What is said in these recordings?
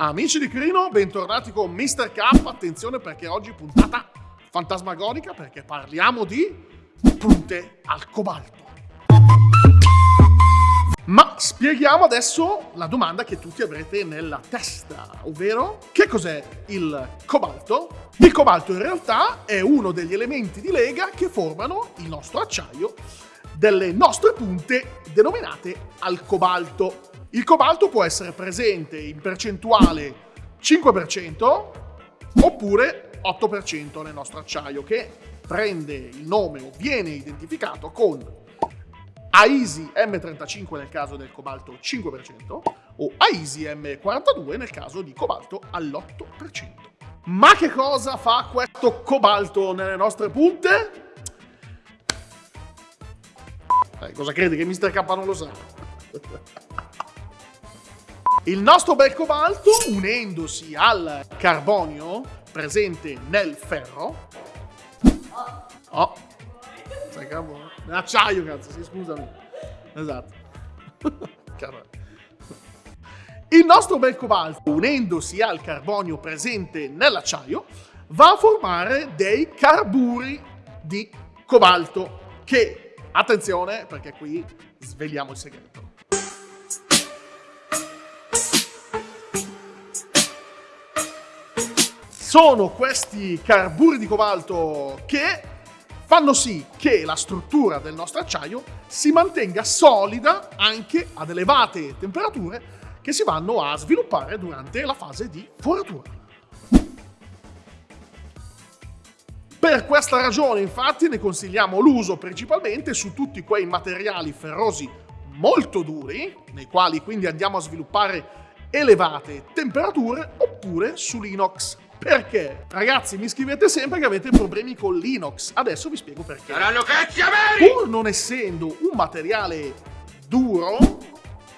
Amici di Crino, bentornati con Mr. K. Attenzione perché oggi puntata fantasmagonica perché parliamo di punte al cobalto. Ma spieghiamo adesso la domanda che tutti avrete nella testa, ovvero che cos'è il cobalto? Il cobalto in realtà è uno degli elementi di lega che formano il nostro acciaio delle nostre punte denominate al cobalto. Il cobalto può essere presente in percentuale 5% oppure 8% nel nostro acciaio che prende il nome o viene identificato con AISI M35 nel caso del cobalto 5% o AISI M42 nel caso di cobalto all'8%. Ma che cosa fa questo cobalto nelle nostre punte? Eh, cosa credi che Mr. K non lo sa? Il nostro bel cobalto, unendosi al carbonio presente nel ferro... Oh, sai carbonio? Acciaio, cazzo, sì, scusami. Esatto. Il nostro bel cobalto, unendosi al carbonio presente nell'acciaio, va a formare dei carburi di cobalto che, attenzione, perché qui sveliamo il segreto. Sono questi carburi di cobalto che fanno sì che la struttura del nostro acciaio si mantenga solida anche ad elevate temperature che si vanno a sviluppare durante la fase di foratura. Per questa ragione infatti ne consigliamo l'uso principalmente su tutti quei materiali ferrosi molto duri, nei quali quindi andiamo a sviluppare elevate temperature, oppure sull'inox perché? Ragazzi, mi scrivete sempre che avete problemi con l'inox. Adesso vi spiego perché. Saranno cazzi ameri! Pur non essendo un materiale duro,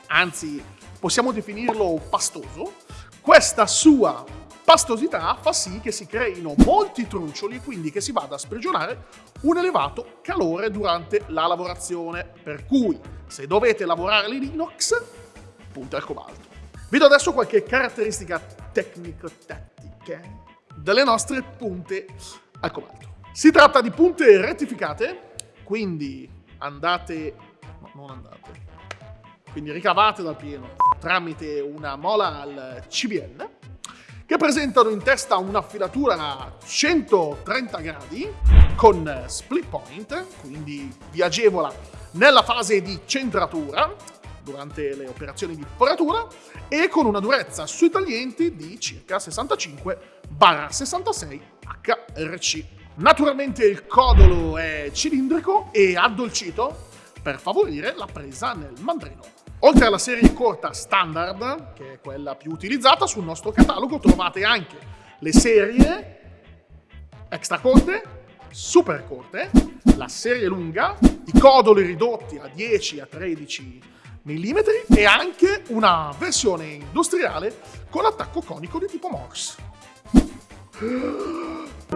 anzi possiamo definirlo pastoso, questa sua pastosità fa sì che si creino molti truncioli e quindi che si vada a sprigionare un elevato calore durante la lavorazione. Per cui, se dovete lavorare l'inox, punta al cobalto. Vi do adesso qualche caratteristica tecnico-tattica tecniche delle nostre punte al cobalto. Si tratta di punte rettificate, quindi andate... no, non andate. Quindi ricavate dal pieno tramite una mola al CBN, che presentano in testa un'affilatura a 130 gradi con split point, quindi vi agevola nella fase di centratura durante le operazioni di foratura e con una durezza sui taglienti di circa 65-66 HRC. Naturalmente il codolo è cilindrico e addolcito per favorire la presa nel mandrino. Oltre alla serie corta standard, che è quella più utilizzata, sul nostro catalogo trovate anche le serie extra corte, super corte, la serie lunga, i codoli ridotti a 10 a 13 mm e anche una versione industriale con attacco conico di tipo Morse.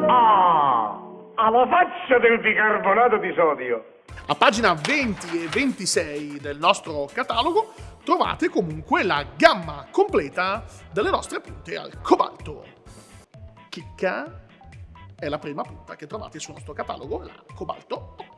Ah, alla faccia del bicarbonato di sodio! A pagina 20 e 26 del nostro catalogo trovate comunque la gamma completa delle nostre punte al cobalto. Chicca è la prima punta che trovate sul nostro catalogo, la cobalto 8.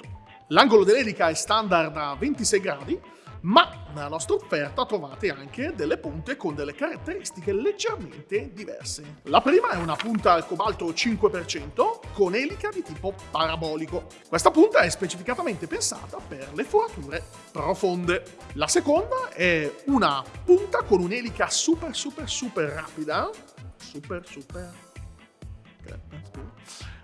L'angolo dell'elica è standard a 26 gradi, ma nella nostra offerta trovate anche delle punte con delle caratteristiche leggermente diverse. La prima è una punta al cobalto 5% con elica di tipo parabolico. Questa punta è specificatamente pensata per le forature profonde. La seconda è una punta con un'elica super super super rapida, super super,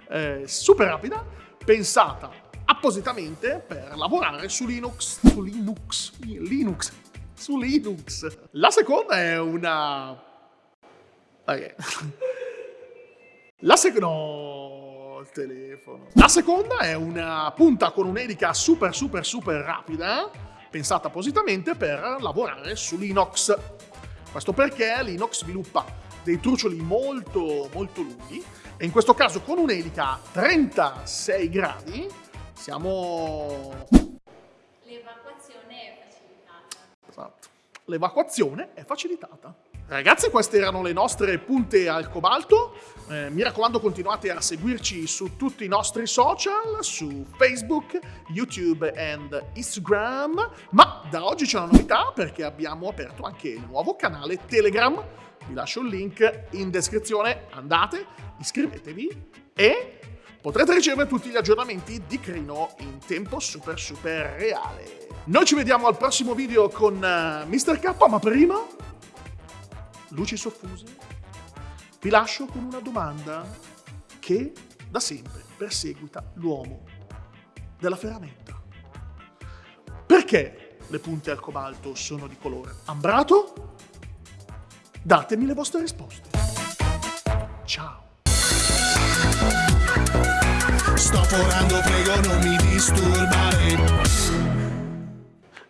eh, super rapida, pensata appositamente per lavorare su Linux, su Linux, Linux, su Linux. La seconda è una... Ok. La seconda... No, il telefono. La seconda è una punta con un'elica super super super rapida, pensata appositamente per lavorare su Linux. Questo perché Linux sviluppa dei trucioli molto molto lunghi e in questo caso con un'elica a 36 gradi siamo... L'evacuazione è facilitata. Esatto. L'evacuazione è facilitata. Ragazzi, queste erano le nostre punte al cobalto. Eh, mi raccomando, continuate a seguirci su tutti i nostri social, su Facebook, YouTube e Instagram. Ma da oggi c'è una novità perché abbiamo aperto anche il nuovo canale Telegram. Vi lascio il link in descrizione. Andate, iscrivetevi e potrete ricevere tutti gli aggiornamenti di Crino in tempo super super reale. Noi ci vediamo al prossimo video con uh, Mr. K, ma prima luci soffuse, vi lascio con una domanda che da sempre perseguita l'uomo della ferramenta. Perché le punte al cobalto sono di colore ambrato? Datemi le vostre risposte. Ciao! Sto forando, prego non mi disturbare.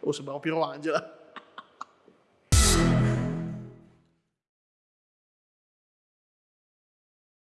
Oh, sembrava Piero Angela.